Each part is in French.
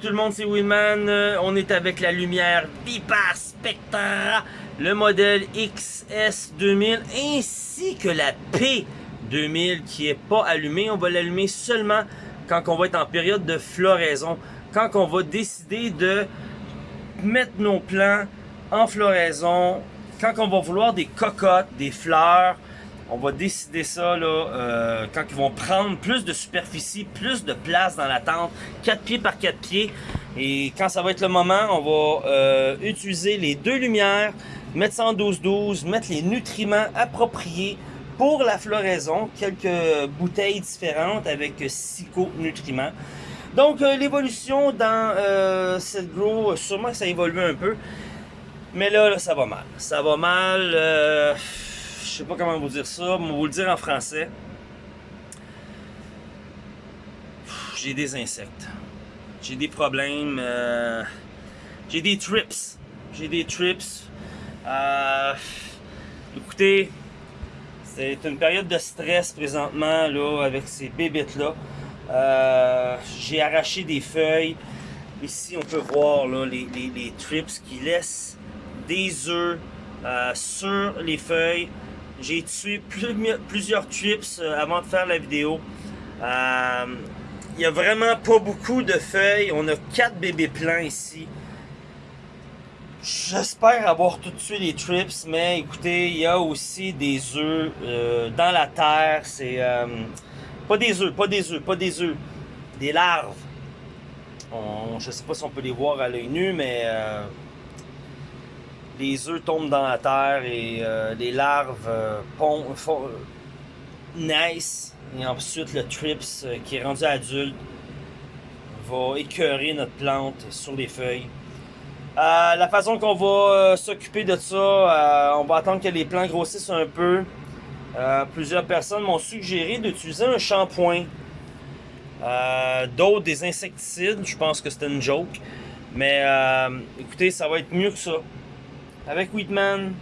tout le monde, c'est Winman. Euh, on est avec la lumière Vipa Spectra, le modèle XS2000 ainsi que la P2000 qui est pas allumée. On va l'allumer seulement quand on va être en période de floraison, quand on va décider de mettre nos plants en floraison, quand on va vouloir des cocottes, des fleurs, on va décider ça là, euh, quand ils vont prendre plus de superficie, plus de place dans la tente, 4 pieds par 4 pieds. Et quand ça va être le moment, on va euh, utiliser les deux lumières, mettre ça en 12-12, mettre les nutriments appropriés pour la floraison, quelques bouteilles différentes avec psycho-nutriments. Donc euh, l'évolution dans cette grow, sûrement que ça évolue un peu. Mais là, là, ça va mal. Ça va mal sais pas comment vous dire ça, mais vous le dire en français. J'ai des insectes. J'ai des problèmes. Euh, j'ai des trips. J'ai des trips. Euh, écoutez, c'est une période de stress présentement là, avec ces bébites-là. Euh, j'ai arraché des feuilles. Ici, on peut voir là, les, trips qui laissent des œufs sur les feuilles. J'ai tué plusieurs trips euh, avant de faire la vidéo. Euh, il n'y a vraiment pas beaucoup de feuilles. On a quatre bébés pleins ici. J'espère avoir tout tué les trips, mais écoutez, il y a aussi des œufs euh, dans la terre. C'est pas des œufs, pas des œufs, pas des œufs, des larves. On, je sais pas si on peut les voir à l'œil nu, mais les œufs tombent dans la terre et euh, les larves euh, naissent. Et ensuite, le trips euh, qui est rendu adulte va écœurer notre plante sur les feuilles. la façon qu'on va s'occuper de ça, on va attendre que les plants grossissent un peu. plusieurs personnes m'ont suggéré d'utiliser un shampoing. D'autres des insecticides, je pense que c'était une joke. Mais écoutez, ça va être mieux que ça. Avec Whitman,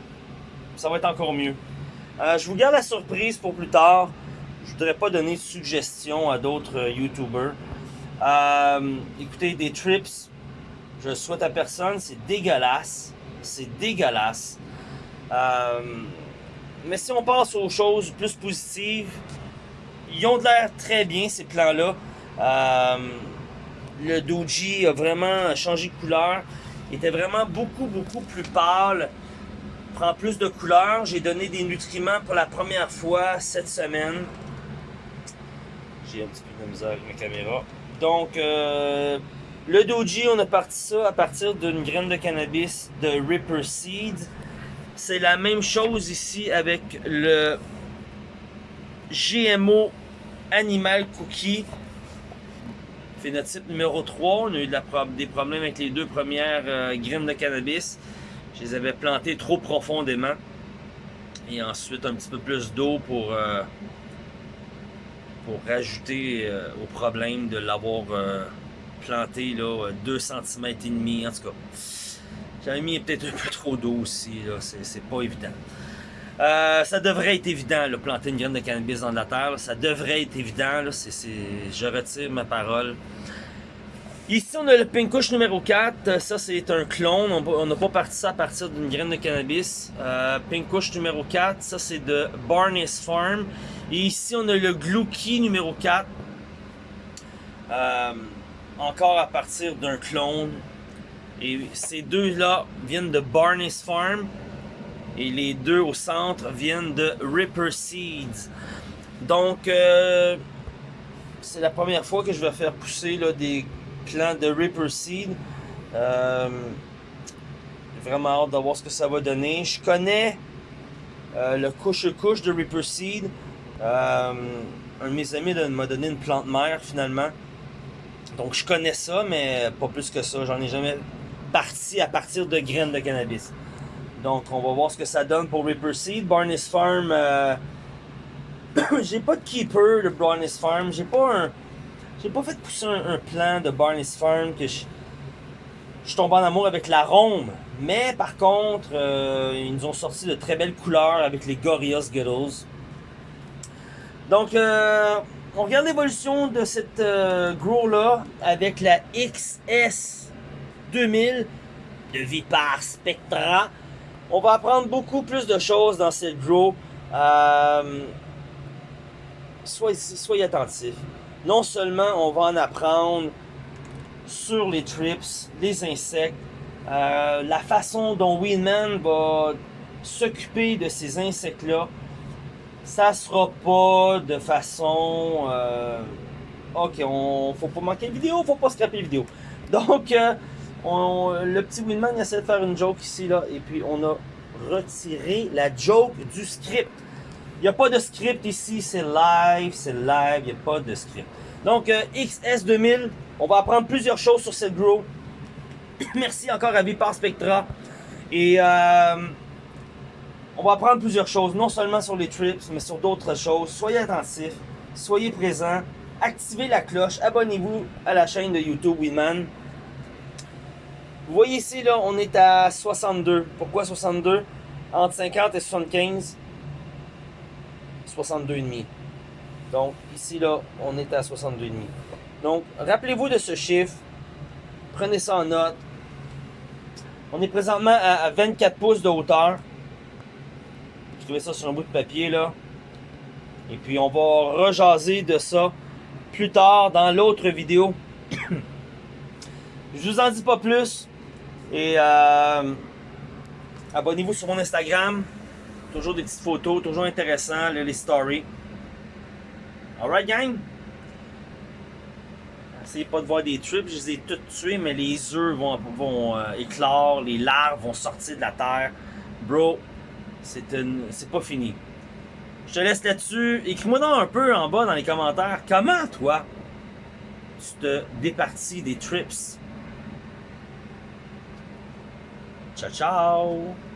ça va être encore mieux. Euh, je vous garde la surprise pour plus tard. Je voudrais pas donner de suggestions à d'autres euh, YouTubers. Euh, écoutez, des trips, je le souhaite à personne. C'est dégueulasse. C'est dégueulasse. mais si on passe aux choses plus positives, ils ont de l'air très bien, ces plans-là. le Doji a vraiment changé de couleur. Il était vraiment beaucoup, beaucoup plus pâle. Prend plus de couleur. J'ai donné des nutriments pour la première fois cette semaine. J'ai un petit peu de misère avec ma caméra. Donc, euh, le Doji, on a parti ça à partir d'une graine de cannabis de Ripper Seed. C'est la même chose ici avec le GMO Animal Cookie Phénotype numéro 3, on a eu des problèmes avec les deux premières euh, graines de cannabis. Je les avais plantées trop profondément. Et ensuite un petit peu plus d'eau pour, euh, pour rajouter euh, au problème de l'avoir planté là, 2 cm et demi. En tout cas, j'avais mis peut-être un peu trop d'eau aussi, c'est pas évident. Ça devrait être évident, là, planter une graine de cannabis dans la terre. ça devrait être évident. Je retire ma parole. Ici, on a le Pinkush numéro 4. Ça, c'est un clone. On n'a pas parti ça à partir d'une graine de cannabis. Euh, numéro 4. Ça, c'est de Barnes Farm. Et ici, on a le Glucky numéro 4. Euh, encore à partir d'un clone. Et ces deux-là viennent de Barnes Farm. Et les deux au centre viennent de Ripper Seeds. Donc, euh, c'est la première fois que je vais faire pousser là, des plan de Ripper Seed. Euh, vraiment hâte de voir ce que ça va donner. Je connais euh, le couche-couche de Ripper Seed. Un de mes amis m'a donné une plante mère finalement. Donc je connais ça, mais pas plus que ça. J'en ai jamais parti à partir de graines de cannabis. Donc on va voir ce que ça donne pour Ripper Seed. Barnes Farm, j'ai pas de keeper de Barnes Farm. J'ai pas un j'ai pas fait pousser un, plan de Barney's Farm que je, je tombe en amour avec l'arôme. Mais par contre, euh, ils nous ont sorti de très belles couleurs avec les Gorillaz Skittles. Donc, euh, on regarde l'évolution de cette euh, Grow-là avec la XS 2000 de Vipar Spectra. On va apprendre beaucoup plus de choses dans cette Grow. Euh, soyez, soyez attentifs. Non seulement on va en apprendre sur les trips, les insectes, euh, la façon dont Winman va s'occuper de ces insectes-là, ça sera pas de façon... Euh, ok, on faut pas manquer de vidéo, faut pas scraper vidéo. Donc, euh, le petit Winman essaie de faire une joke ici, là, et puis on a retiré la joke du script. Il n'y a pas de script ici, c'est live, c'est live, il n'y a pas de script. Donc, euh, XS2000, on va apprendre plusieurs choses sur cette grow. Merci encore à Vipar Spectra. Et euh, on va apprendre plusieurs choses, non seulement sur les trips, mais sur d'autres choses. Soyez attentifs, soyez présents, activez la cloche, abonnez-vous à la chaîne de YouTube Winman. Vous voyez ici, là, on est à 62. Pourquoi 62? Entre 50 et 75, 62,5. Donc, ici, là, on est à 62,5. Donc, rappelez-vous de ce chiffre. Prenez ça en note. On est présentement à 24 pouces de hauteur. Je trouvais ça sur un bout de papier, là. Et puis, on va rejaser de ça plus tard dans l'autre vidéo. Je vous en dis pas plus. Et euh, abonnez-vous sur mon Instagram. Toujours des petites photos, toujours intéressant, les stories. Alright gang? Essayez pas de voir des trips, je les ai toutes tués, mais les œufs vont, vont euh, éclore, les larves vont sortir de la terre. Bro, c'est pas fini. Je te laisse là-dessus. Écris-moi un peu en bas dans les commentaires comment toi tu te départis des trips. Tchau, tchau!